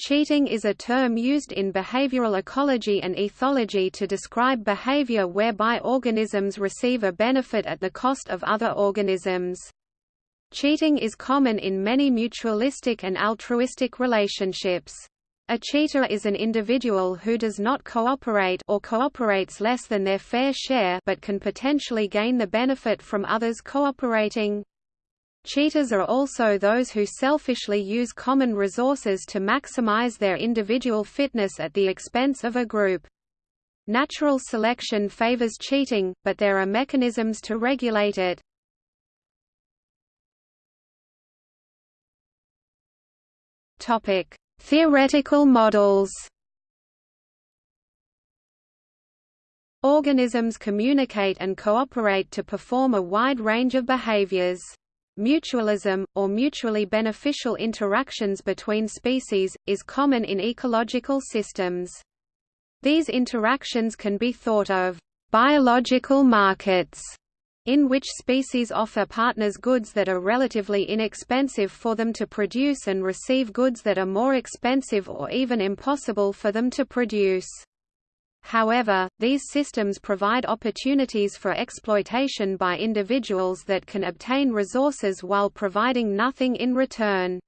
Cheating is a term used in behavioral ecology and ethology to describe behavior whereby organisms receive a benefit at the cost of other organisms. Cheating is common in many mutualistic and altruistic relationships. A cheater is an individual who does not cooperate or cooperates less than their fair share but can potentially gain the benefit from others cooperating. Cheaters are also those who selfishly use common resources to maximize their individual fitness at the expense of a group. Natural selection favors cheating, but there are mechanisms to regulate it. Topic: Theoretical models. Organisms communicate and cooperate to perform a wide range of behaviors. Mutualism, or mutually beneficial interactions between species, is common in ecological systems. These interactions can be thought of biological markets, in which species offer partners goods that are relatively inexpensive for them to produce and receive goods that are more expensive or even impossible for them to produce. However, these systems provide opportunities for exploitation by individuals that can obtain resources while providing nothing in return.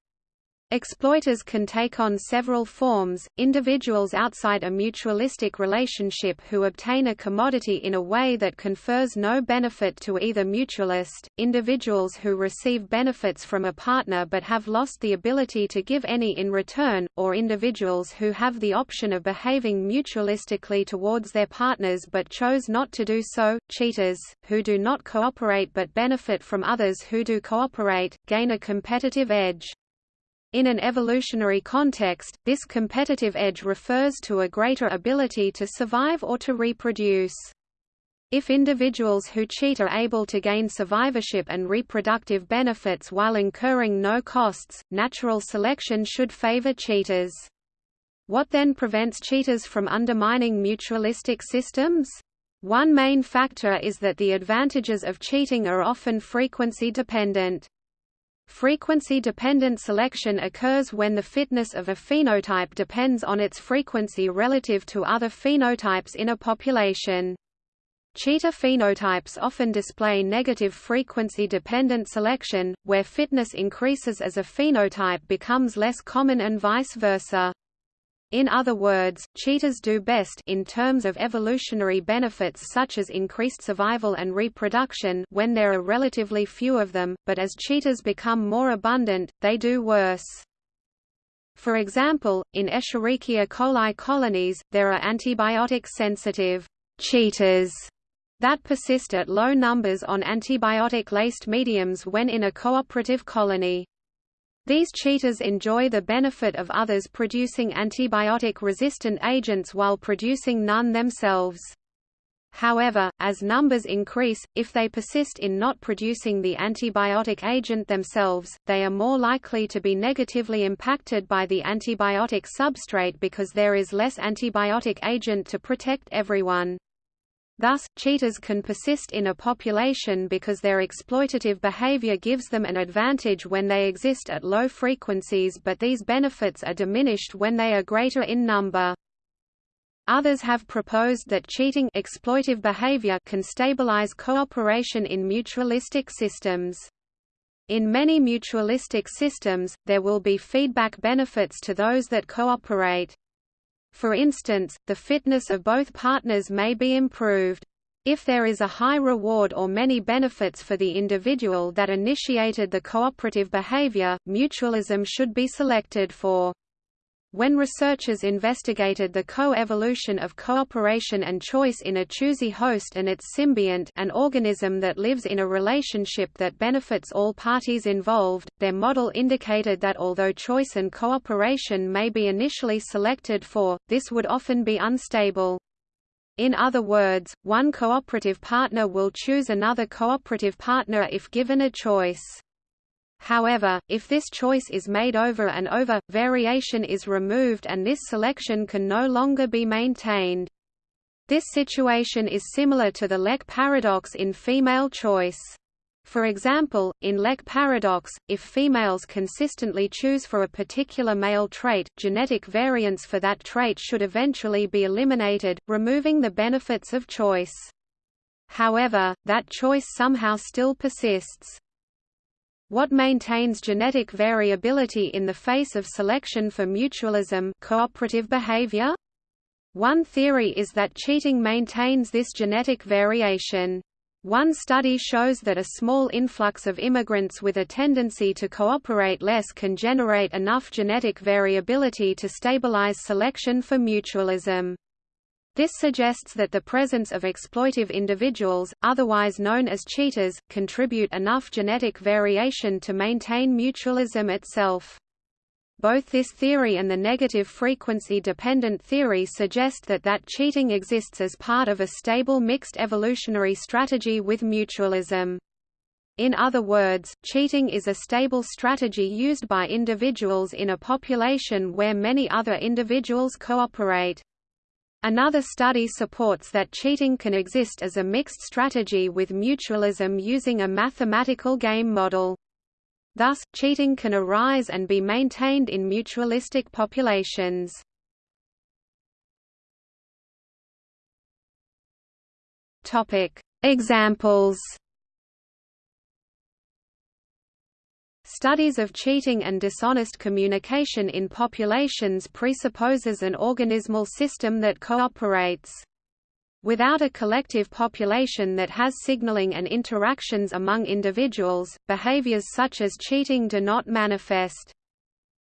Exploiters can take on several forms, individuals outside a mutualistic relationship who obtain a commodity in a way that confers no benefit to either mutualist, individuals who receive benefits from a partner but have lost the ability to give any in return, or individuals who have the option of behaving mutualistically towards their partners but chose not to do so, cheaters, who do not cooperate but benefit from others who do cooperate, gain a competitive edge. In an evolutionary context, this competitive edge refers to a greater ability to survive or to reproduce. If individuals who cheat are able to gain survivorship and reproductive benefits while incurring no costs, natural selection should favor cheaters. What then prevents cheaters from undermining mutualistic systems? One main factor is that the advantages of cheating are often frequency dependent. Frequency-dependent selection occurs when the fitness of a phenotype depends on its frequency relative to other phenotypes in a population. Cheetah phenotypes often display negative frequency-dependent selection, where fitness increases as a phenotype becomes less common and vice versa. In other words, cheaters do best in terms of evolutionary benefits such as increased survival and reproduction when there are relatively few of them, but as cheaters become more abundant, they do worse. For example, in Escherichia coli colonies, there are antibiotic-sensitive cheaters that persist at low numbers on antibiotic-laced mediums when in a cooperative colony. These cheaters enjoy the benefit of others producing antibiotic-resistant agents while producing none themselves. However, as numbers increase, if they persist in not producing the antibiotic agent themselves, they are more likely to be negatively impacted by the antibiotic substrate because there is less antibiotic agent to protect everyone. Thus, cheaters can persist in a population because their exploitative behavior gives them an advantage when they exist at low frequencies but these benefits are diminished when they are greater in number. Others have proposed that cheating exploitive behavior can stabilize cooperation in mutualistic systems. In many mutualistic systems, there will be feedback benefits to those that cooperate. For instance, the fitness of both partners may be improved. If there is a high reward or many benefits for the individual that initiated the cooperative behavior, mutualism should be selected for. When researchers investigated the co-evolution of cooperation and choice in a choosy host and its symbiont an organism that lives in a relationship that benefits all parties involved, their model indicated that although choice and cooperation may be initially selected for, this would often be unstable. In other words, one cooperative partner will choose another cooperative partner if given a choice. However, if this choice is made over and over, variation is removed and this selection can no longer be maintained. This situation is similar to the lek paradox in female choice. For example, in lek paradox, if females consistently choose for a particular male trait, genetic variants for that trait should eventually be eliminated, removing the benefits of choice. However, that choice somehow still persists. What maintains genetic variability in the face of selection for mutualism cooperative behavior? One theory is that cheating maintains this genetic variation. One study shows that a small influx of immigrants with a tendency to cooperate less can generate enough genetic variability to stabilize selection for mutualism. This suggests that the presence of exploitive individuals, otherwise known as cheaters, contribute enough genetic variation to maintain mutualism itself. Both this theory and the negative frequency-dependent theory suggest that that cheating exists as part of a stable mixed evolutionary strategy with mutualism. In other words, cheating is a stable strategy used by individuals in a population where many other individuals cooperate. Another study supports that cheating can exist as a mixed strategy with mutualism using a mathematical game model. Thus, cheating can arise and be maintained in mutualistic populations. Examples. Studies of cheating and dishonest communication in populations presupposes an organismal system that cooperates. Without a collective population that has signaling and interactions among individuals, behaviors such as cheating do not manifest.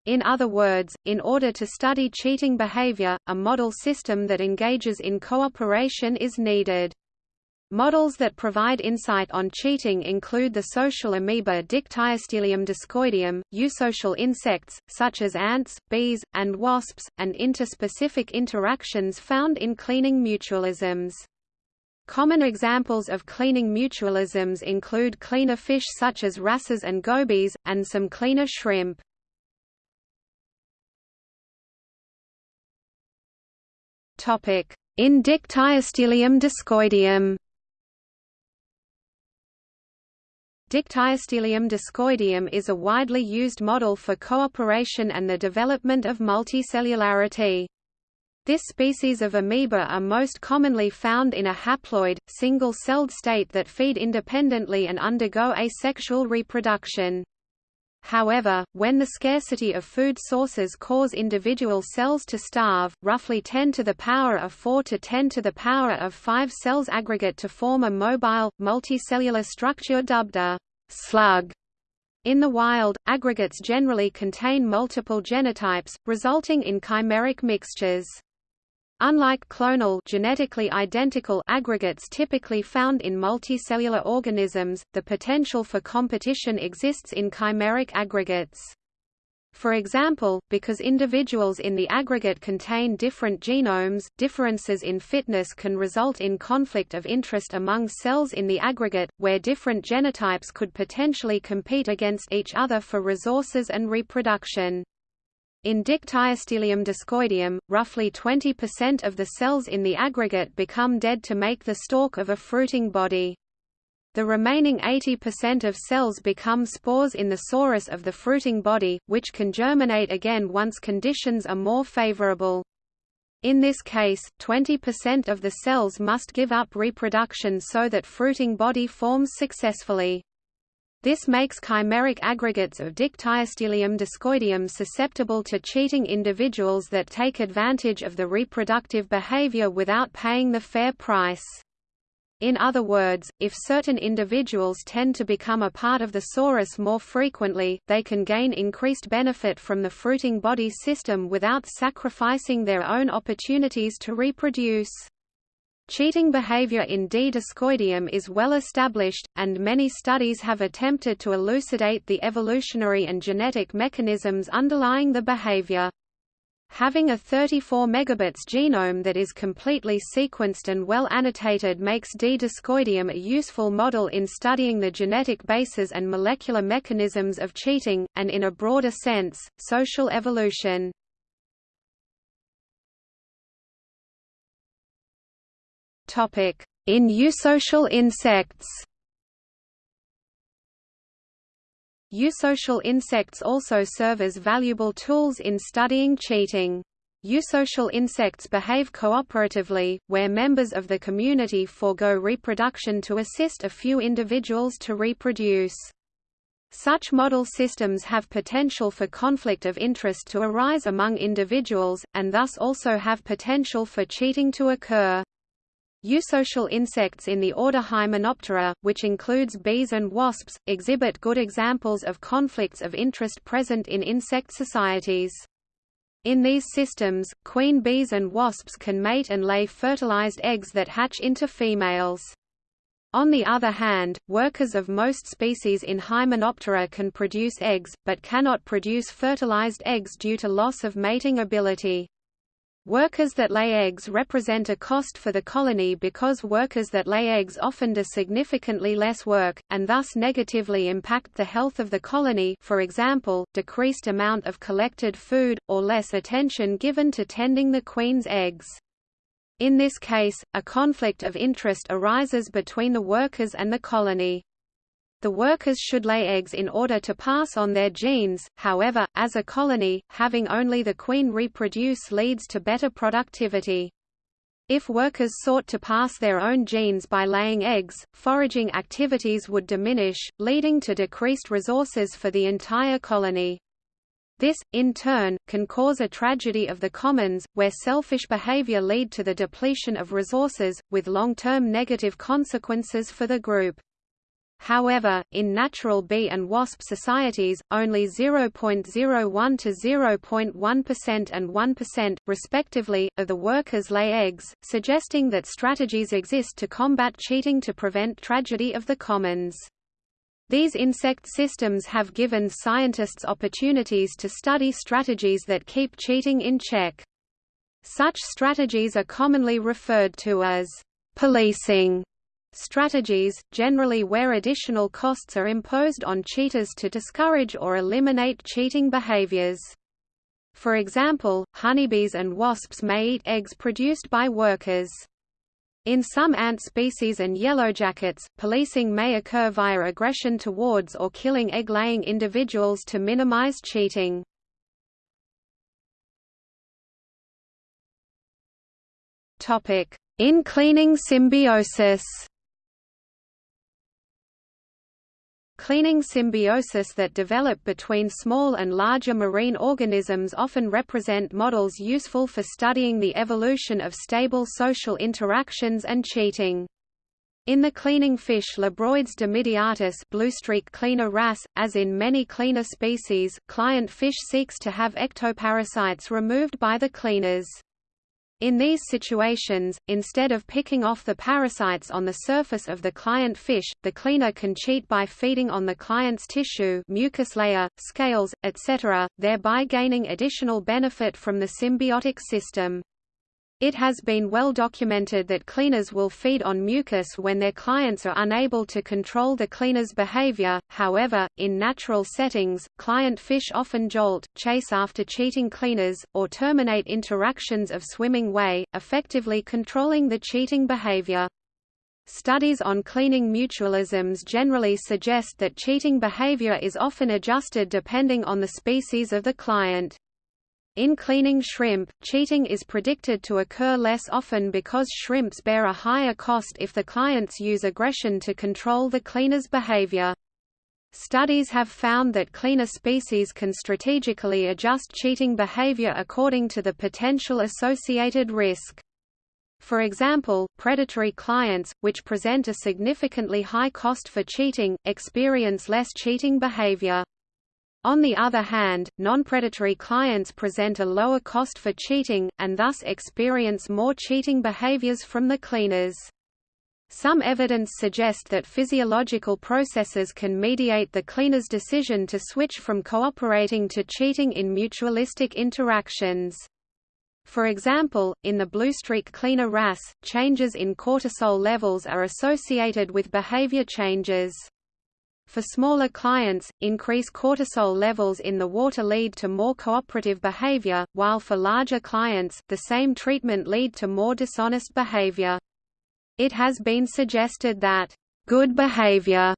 In other words, in order to study cheating behavior, a model system that engages in cooperation is needed. Models that provide insight on cheating include the social amoeba Dictyostelium discoideum, eusocial insects, such as ants, bees, and wasps, and interspecific interactions found in cleaning mutualisms. Common examples of cleaning mutualisms include cleaner fish such as wrasses and gobies, and some cleaner shrimp. In Dictyostelium discoideum Dictyostelium discoideum is a widely used model for cooperation and the development of multicellularity. This species of amoeba are most commonly found in a haploid, single-celled state that feed independently and undergo asexual reproduction. However, when the scarcity of food sources cause individual cells to starve, roughly 10 to the power of 4 to 10 to the power of 5 cells aggregate to form a mobile, multicellular structure dubbed a slug. In the wild, aggregates generally contain multiple genotypes, resulting in chimeric mixtures. Unlike clonal genetically identical aggregates typically found in multicellular organisms, the potential for competition exists in chimeric aggregates. For example, because individuals in the aggregate contain different genomes, differences in fitness can result in conflict of interest among cells in the aggregate, where different genotypes could potentially compete against each other for resources and reproduction. In Dictyostelium discoideum, roughly 20% of the cells in the aggregate become dead to make the stalk of a fruiting body. The remaining 80% of cells become spores in the sorus of the fruiting body, which can germinate again once conditions are more favorable. In this case, 20% of the cells must give up reproduction so that fruiting body forms successfully. This makes chimeric aggregates of Dictyostelium discoideum susceptible to cheating individuals that take advantage of the reproductive behavior without paying the fair price. In other words, if certain individuals tend to become a part of the sorus more frequently, they can gain increased benefit from the fruiting body system without sacrificing their own opportunities to reproduce. Cheating behavior in D. discoideum is well established, and many studies have attempted to elucidate the evolutionary and genetic mechanisms underlying the behavior. Having a 34 megabits genome that is completely sequenced and well annotated makes D. discoideum a useful model in studying the genetic bases and molecular mechanisms of cheating, and in a broader sense, social evolution. In eusocial insects Eusocial insects also serve as valuable tools in studying cheating. Eusocial insects behave cooperatively, where members of the community forego reproduction to assist a few individuals to reproduce. Such model systems have potential for conflict of interest to arise among individuals, and thus also have potential for cheating to occur. Eusocial insects in the order Hymenoptera, which includes bees and wasps, exhibit good examples of conflicts of interest present in insect societies. In these systems, queen bees and wasps can mate and lay fertilized eggs that hatch into females. On the other hand, workers of most species in Hymenoptera can produce eggs, but cannot produce fertilized eggs due to loss of mating ability. Workers that lay eggs represent a cost for the colony because workers that lay eggs often do significantly less work, and thus negatively impact the health of the colony for example, decreased amount of collected food, or less attention given to tending the queen's eggs. In this case, a conflict of interest arises between the workers and the colony. The workers should lay eggs in order to pass on their genes, however, as a colony, having only the queen reproduce leads to better productivity. If workers sought to pass their own genes by laying eggs, foraging activities would diminish, leading to decreased resources for the entire colony. This, in turn, can cause a tragedy of the commons, where selfish behavior lead to the depletion of resources, with long-term negative consequences for the group. However, in natural bee and wasp societies, only 0.01 to 0.1% and 1%, respectively, of the workers lay eggs, suggesting that strategies exist to combat cheating to prevent tragedy of the commons. These insect systems have given scientists opportunities to study strategies that keep cheating in check. Such strategies are commonly referred to as policing Strategies, generally where additional costs are imposed on cheaters to discourage or eliminate cheating behaviors. For example, honeybees and wasps may eat eggs produced by workers. In some ant species and yellowjackets, policing may occur via aggression towards or killing egg-laying individuals to minimize cheating. In cleaning symbiosis Cleaning symbiosis that develop between small and larger marine organisms often represent models useful for studying the evolution of stable social interactions and cheating. In the cleaning fish Labroides dimidiatus bluestreak cleaner wrasse, as in many cleaner species, client fish seeks to have ectoparasites removed by the cleaners. In these situations, instead of picking off the parasites on the surface of the client fish, the cleaner can cheat by feeding on the client's tissue mucus layer, scales, etc., thereby gaining additional benefit from the symbiotic system. It has been well documented that cleaners will feed on mucus when their clients are unable to control the cleaner's behavior, however, in natural settings, client fish often jolt, chase after cheating cleaners, or terminate interactions of swimming way, effectively controlling the cheating behavior. Studies on cleaning mutualisms generally suggest that cheating behavior is often adjusted depending on the species of the client. In cleaning shrimp, cheating is predicted to occur less often because shrimps bear a higher cost if the clients use aggression to control the cleaner's behavior. Studies have found that cleaner species can strategically adjust cheating behavior according to the potential associated risk. For example, predatory clients, which present a significantly high cost for cheating, experience less cheating behavior. On the other hand, non-predatory clients present a lower cost for cheating, and thus experience more cheating behaviors from the cleaners. Some evidence suggest that physiological processes can mediate the cleaner's decision to switch from cooperating to cheating in mutualistic interactions. For example, in the bluestreak cleaner wrasse, changes in cortisol levels are associated with behavior changes. For smaller clients, increased cortisol levels in the water lead to more cooperative behavior, while for larger clients, the same treatment lead to more dishonest behavior. It has been suggested that good behavior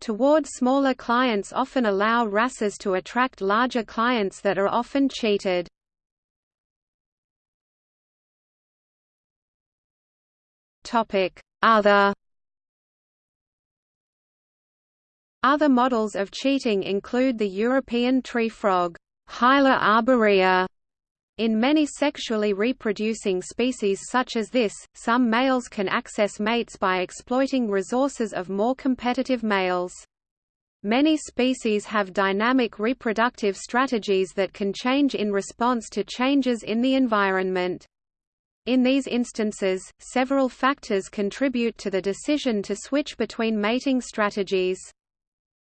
toward smaller clients often allow wrasses to attract larger clients that are often cheated. Other Other models of cheating include the European tree frog, Hyla arborea. In many sexually reproducing species such as this, some males can access mates by exploiting resources of more competitive males. Many species have dynamic reproductive strategies that can change in response to changes in the environment. In these instances, several factors contribute to the decision to switch between mating strategies.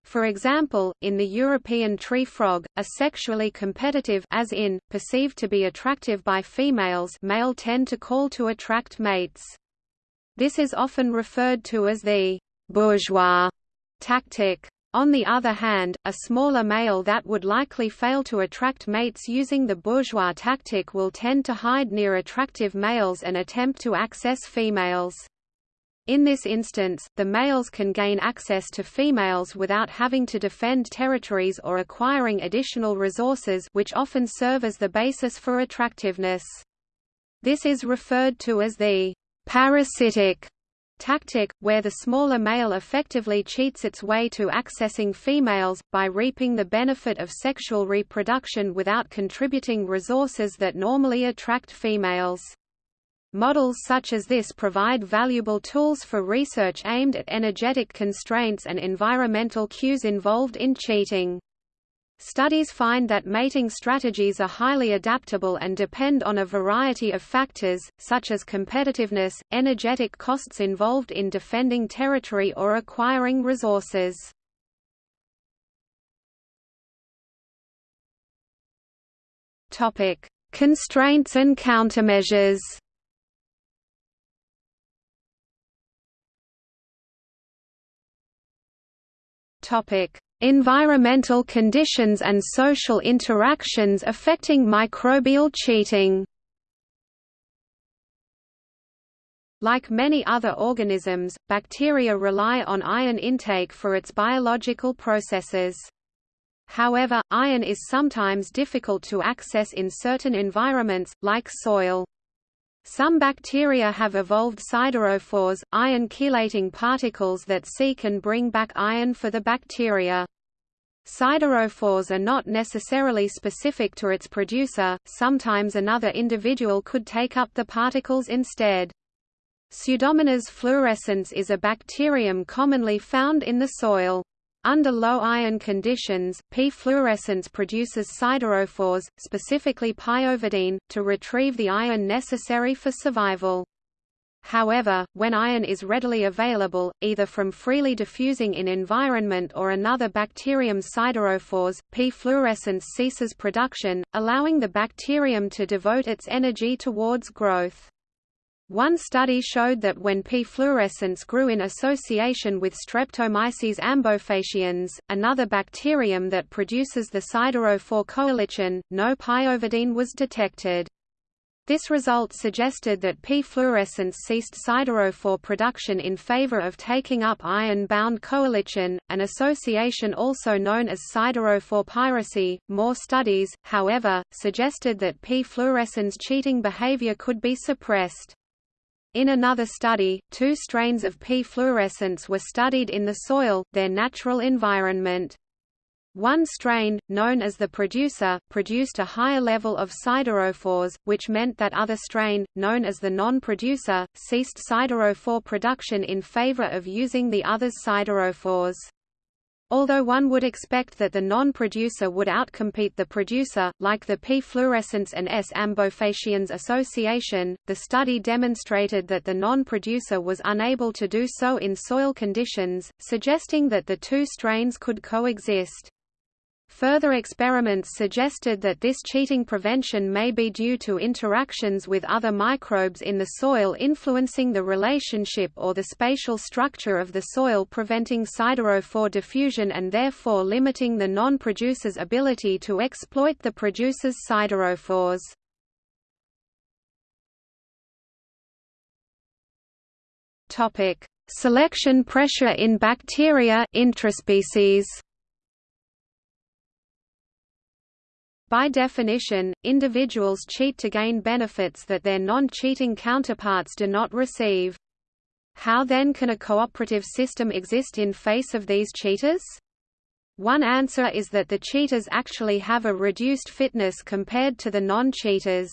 For example, in the European tree frog, a sexually competitive as in, perceived to be attractive by females male tend to call to attract mates. This is often referred to as the bourgeois tactic. On the other hand, a smaller male that would likely fail to attract mates using the bourgeois tactic will tend to hide near attractive males and attempt to access females. In this instance, the males can gain access to females without having to defend territories or acquiring additional resources which often serve as the basis for attractiveness. This is referred to as the parasitic tactic, where the smaller male effectively cheats its way to accessing females, by reaping the benefit of sexual reproduction without contributing resources that normally attract females. Models such as this provide valuable tools for research aimed at energetic constraints and environmental cues involved in cheating. Studies find that mating strategies are highly adaptable and depend on a variety of factors, such as competitiveness, energetic costs involved in defending territory or acquiring resources. Constraints and countermeasures Environmental conditions and social interactions affecting microbial cheating. Like many other organisms, bacteria rely on iron intake for its biological processes. However, iron is sometimes difficult to access in certain environments, like soil. Some bacteria have evolved siderophores, iron chelating particles that seek and bring back iron for the bacteria. Siderophores are not necessarily specific to its producer, sometimes another individual could take up the particles instead. Pseudomonas fluorescens is a bacterium commonly found in the soil. Under low iron conditions, P. fluorescens produces siderophores, specifically pyoverdine, to retrieve the iron necessary for survival. However, when iron is readily available, either from freely diffusing in environment or another bacterium siderophores, P. fluorescens ceases production, allowing the bacterium to devote its energy towards growth. One study showed that when P. fluorescens grew in association with Streptomyces ambofaciens, another bacterium that produces the siderophore coelichelin, no pyoverdine was detected. This result suggested that P. fluorescens ceased siderophore production in favor of taking up iron-bound coelichelin, an association also known as siderophore piracy. More studies, however, suggested that P. fluorescens cheating behavior could be suppressed. In another study, two strains of P. fluorescens were studied in the soil, their natural environment. One strain, known as the producer, produced a higher level of siderophores, which meant that other strain, known as the non-producer, ceased siderophore production in favor of using the other's siderophores. Although one would expect that the non-producer would outcompete the producer, like the P. fluorescens and S. ambofaciens association, the study demonstrated that the non-producer was unable to do so in soil conditions, suggesting that the two strains could coexist. Further experiments suggested that this cheating prevention may be due to interactions with other microbes in the soil influencing the relationship or the spatial structure of the soil preventing siderophore diffusion and therefore limiting the non-producer's ability to exploit the producer's siderophores. Selection pressure in bacteria intraspecies. By definition, individuals cheat to gain benefits that their non-cheating counterparts do not receive. How then can a cooperative system exist in face of these cheaters? One answer is that the cheaters actually have a reduced fitness compared to the non-cheaters.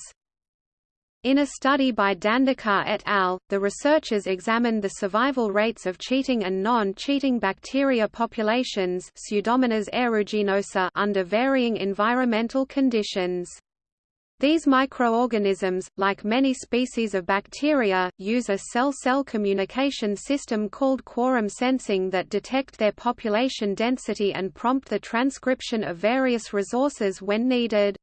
In a study by Dandekar et al., the researchers examined the survival rates of cheating and non-cheating bacteria populations Pseudomonas aeruginosa under varying environmental conditions. These microorganisms, like many species of bacteria, use a cell-cell communication system called quorum sensing that detect their population density and prompt the transcription of various resources when needed.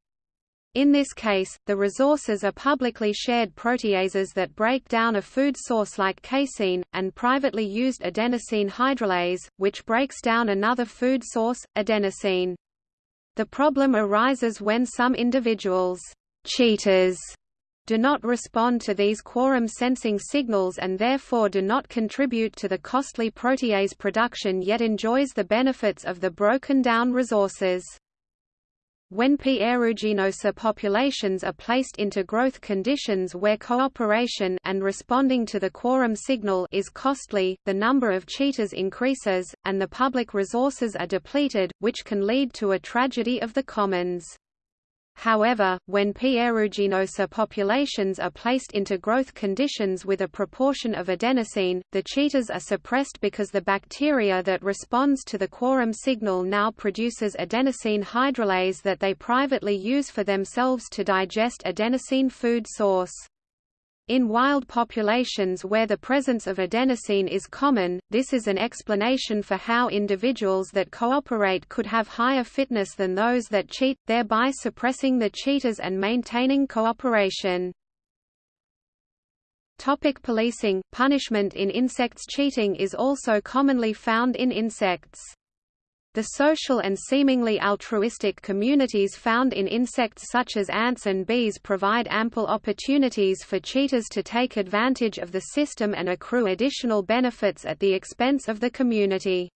In this case, the resources are publicly shared proteases that break down a food source like casein, and privately used adenosine hydrolase, which breaks down another food source, adenosine. The problem arises when some individuals cheaters do not respond to these quorum sensing signals and therefore do not contribute to the costly protease production yet enjoys the benefits of the broken down resources. When P. aeruginosa populations are placed into growth conditions where cooperation and responding to the quorum signal is costly, the number of cheaters increases, and the public resources are depleted, which can lead to a tragedy of the commons. However, when P. aeruginosa populations are placed into growth conditions with a proportion of adenosine, the cheaters are suppressed because the bacteria that responds to the quorum signal now produces adenosine hydrolase that they privately use for themselves to digest adenosine food source. In wild populations where the presence of adenosine is common, this is an explanation for how individuals that cooperate could have higher fitness than those that cheat, thereby suppressing the cheaters and maintaining cooperation. Topic policing – Punishment in insects Cheating is also commonly found in insects. The social and seemingly altruistic communities found in insects such as ants and bees provide ample opportunities for cheaters to take advantage of the system and accrue additional benefits at the expense of the community.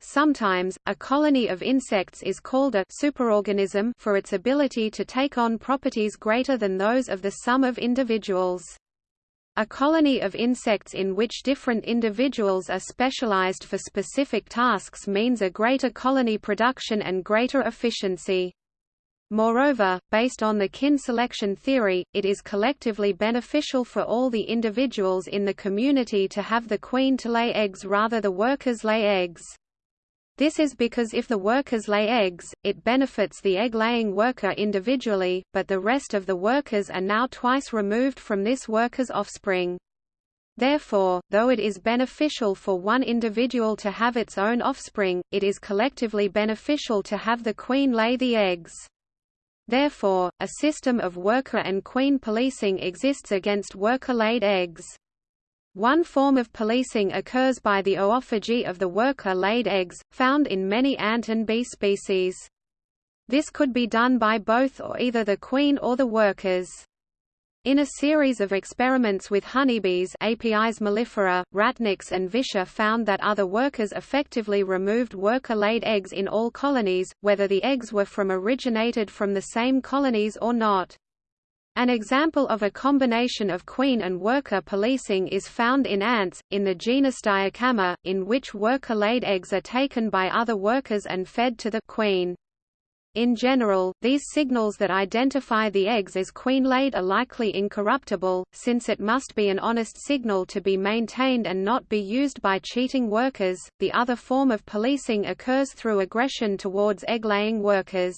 Sometimes, a colony of insects is called a superorganism for its ability to take on properties greater than those of the sum of individuals. A colony of insects in which different individuals are specialized for specific tasks means a greater colony production and greater efficiency. Moreover, based on the kin selection theory, it is collectively beneficial for all the individuals in the community to have the queen to lay eggs rather the workers lay eggs. This is because if the workers lay eggs, it benefits the egg-laying worker individually, but the rest of the workers are now twice removed from this worker's offspring. Therefore, though it is beneficial for one individual to have its own offspring, it is collectively beneficial to have the queen lay the eggs. Therefore, a system of worker and queen policing exists against worker-laid eggs. One form of policing occurs by the oophagy of the worker-laid eggs, found in many ant and bee species. This could be done by both or either the queen or the workers. In a series of experiments with honeybees Apis mellifera, Ratnieks and Visscher found that other workers effectively removed worker-laid eggs in all colonies, whether the eggs were from originated from the same colonies or not. An example of a combination of queen and worker policing is found in ants, in the genus Diacamma, in which worker-laid eggs are taken by other workers and fed to the queen. In general, these signals that identify the eggs as queen-laid are likely incorruptible, since it must be an honest signal to be maintained and not be used by cheating workers. The other form of policing occurs through aggression towards egg-laying workers.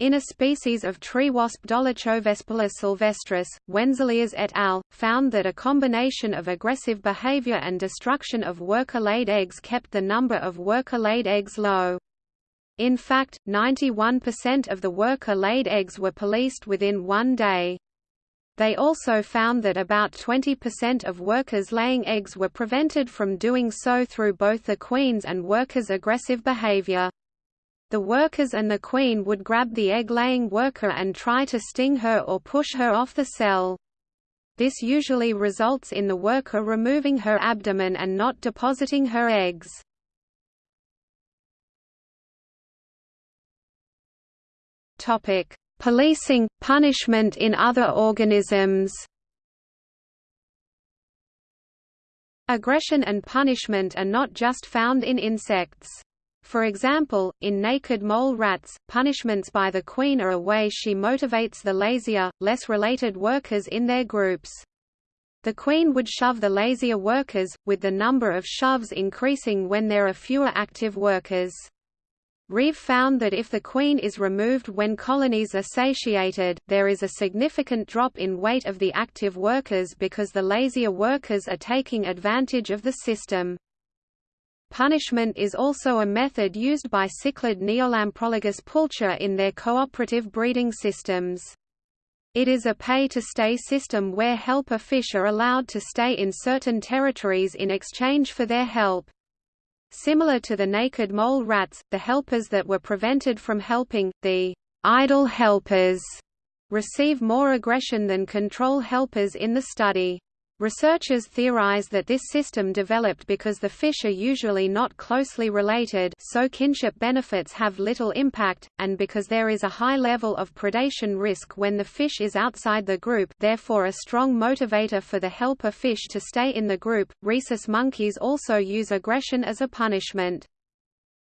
In a species of tree wasp Dolichovespula sylvestris, Wenseleers et al. found that a combination of aggressive behavior and destruction of worker-laid eggs kept the number of worker-laid eggs low. In fact, 91% of the worker-laid eggs were policed within one day. They also found that about 20% of workers laying eggs were prevented from doing so through both the queen's and workers' aggressive behavior. The workers and the queen would grab the egg-laying worker and try to sting her or push her off the cell. This usually results in the worker removing her abdomen and not depositing her eggs. Topic: Policing, punishment in other organisms. Aggression and punishment are not just found in insects. For example, in naked mole rats, punishments by the queen are a way she motivates the lazier, less related workers in their groups. The queen would shove the lazier workers, with the number of shoves increasing when there are fewer active workers. Reeve found that if the queen is removed when colonies are satiated, there is a significant drop in weight of the active workers because the lazier workers are taking advantage of the system. Punishment is also a method used by cichlid Neolamprologus pulcher in their cooperative breeding systems. It is a pay-to-stay system where helper fish are allowed to stay in certain territories in exchange for their help. Similar to the naked mole rats, the helpers that were prevented from helping, the idle helpers, receive more aggression than control helpers in the study. Researchers theorize that this system developed because the fish are usually not closely related so kinship benefits have little impact, and because there is a high level of predation risk when the fish is outside the group therefore a strong motivator for the helper fish to stay in the group. Rhesus monkeys also use aggression as a punishment.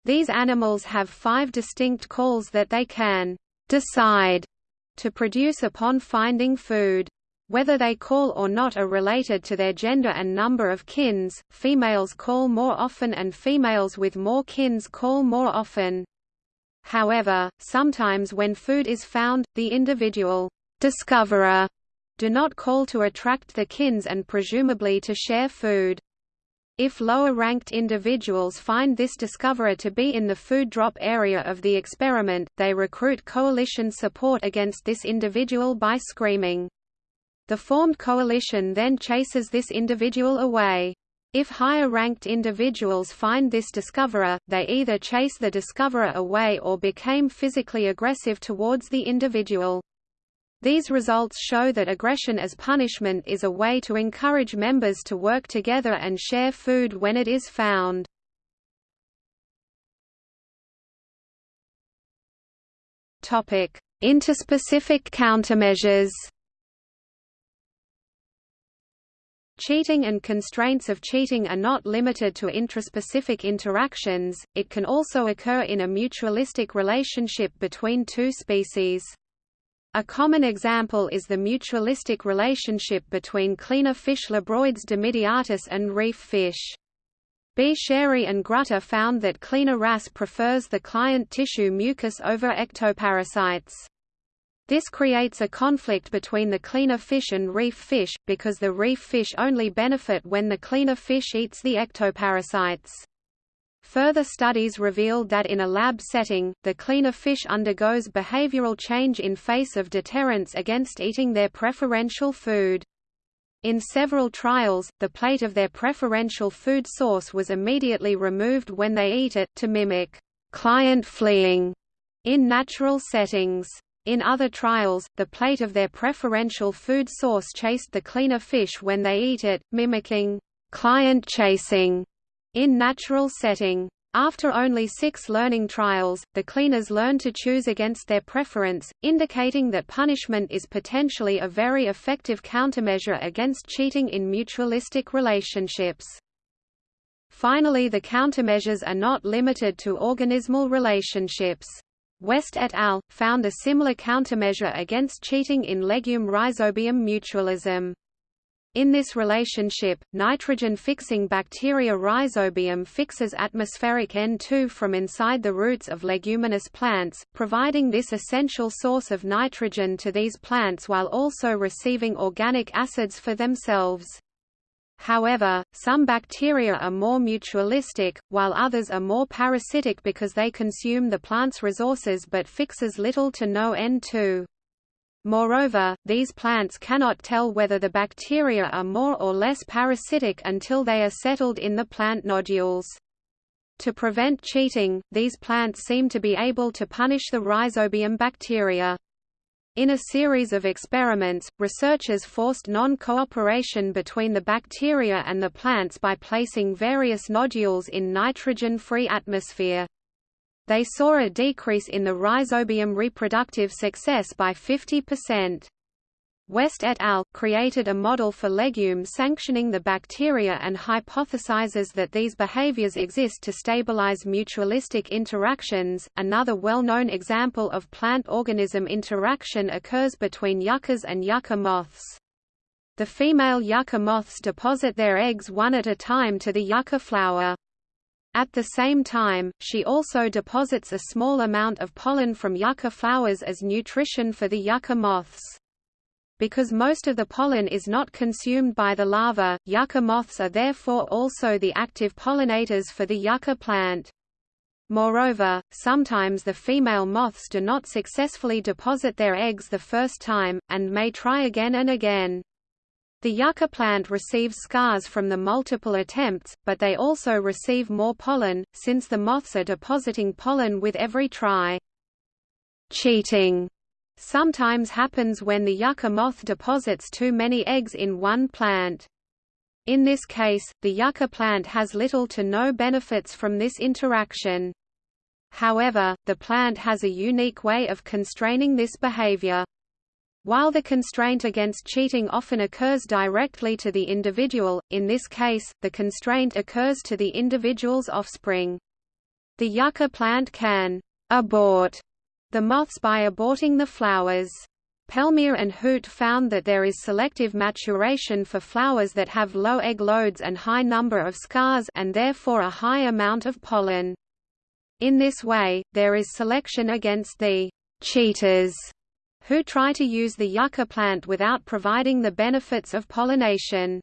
These animals have five distinct calls that they can decide to produce upon finding food. Whether they call or not are related to their gender and number of kins, females call more often and females with more kins call more often. However, sometimes when food is found, the individual discoverer do not call to attract the kins and presumably to share food. If lower-ranked individuals find this discoverer to be in the food drop area of the experiment, they recruit coalition support against this individual by screaming, the formed coalition then chases this individual away. If higher-ranked individuals find this discoverer, they either chase the discoverer away or became physically aggressive towards the individual. These results show that aggression as punishment is a way to encourage members to work together and share food when it is found. Interspecific countermeasures Cheating and constraints of cheating are not limited to intraspecific interactions, it can also occur in a mutualistic relationship between two species. A common example is the mutualistic relationship between cleaner fish Labroides dimidiatus and reef fish. Bshary and Grutter found that cleaner wrasse prefers the client tissue mucus over ectoparasites. This creates a conflict between the cleaner fish and reef fish, because the reef fish only benefit when the cleaner fish eats the ectoparasites. Further studies revealed that in a lab setting, the cleaner fish undergoes behavioral change in face of deterrence against eating their preferential food. In several trials, the plate of their preferential food source was immediately removed when they eat it, to mimic client fleeing in natural settings. In other trials, the plate of their preferential food source chased the cleaner fish when they eat it, mimicking client chasing in natural setting. After only six learning trials, the cleaners learn to choose against their preference, indicating that punishment is potentially a very effective countermeasure against cheating in mutualistic relationships. Finally the countermeasures are not limited to organismal relationships. West et al. found a similar countermeasure against cheating in legume rhizobium mutualism. In this relationship, nitrogen-fixing bacteria Rhizobium fixes atmospheric N2 from inside the roots of leguminous plants, providing this essential source of nitrogen to these plants while also receiving organic acids for themselves. However, some bacteria are more mutualistic, while others are more parasitic because they consume the plant's resources but fixes little to no N2. Moreover, these plants cannot tell whether the bacteria are more or less parasitic until they are settled in the plant nodules. To prevent cheating, these plants seem to be able to punish the rhizobium bacteria. In a series of experiments, researchers forced non-cooperation between the bacteria and the plants by placing various nodules in nitrogen-free atmosphere. They saw a decrease in the rhizobium reproductive success by 50%. West et al. created a model for legume sanctioning the bacteria and hypothesizes that these behaviors exist to stabilize mutualistic interactions. Another well-known example of plant-organism interaction occurs between yuccas and yucca moths. The female yucca moths deposit their eggs one at a time to the yucca flower. At the same time, she also deposits a small amount of pollen from yucca flowers as nutrition for the yucca moths. Because most of the pollen is not consumed by the larva, yucca moths are therefore also the active pollinators for the yucca plant. Moreover, sometimes the female moths do not successfully deposit their eggs the first time, and may try again and again. The yucca plant receives scars from the multiple attempts, but they also receive more pollen, since the moths are depositing pollen with every try. Cheating sometimes happens when the yucca moth deposits too many eggs in one plant. In this case, the yucca plant has little to no benefits from this interaction. However, the plant has a unique way of constraining this behavior. While the constraint against cheating often occurs directly to the individual, in this case, the constraint occurs to the individual's offspring. The yucca plant can abort the moths by aborting the flowers. Pellmyr and Huth found that there is selective maturation for flowers that have low egg loads and high number of scars and therefore a high amount of pollen. In this way, there is selection against the cheaters who try to use the yucca plant without providing the benefits of pollination.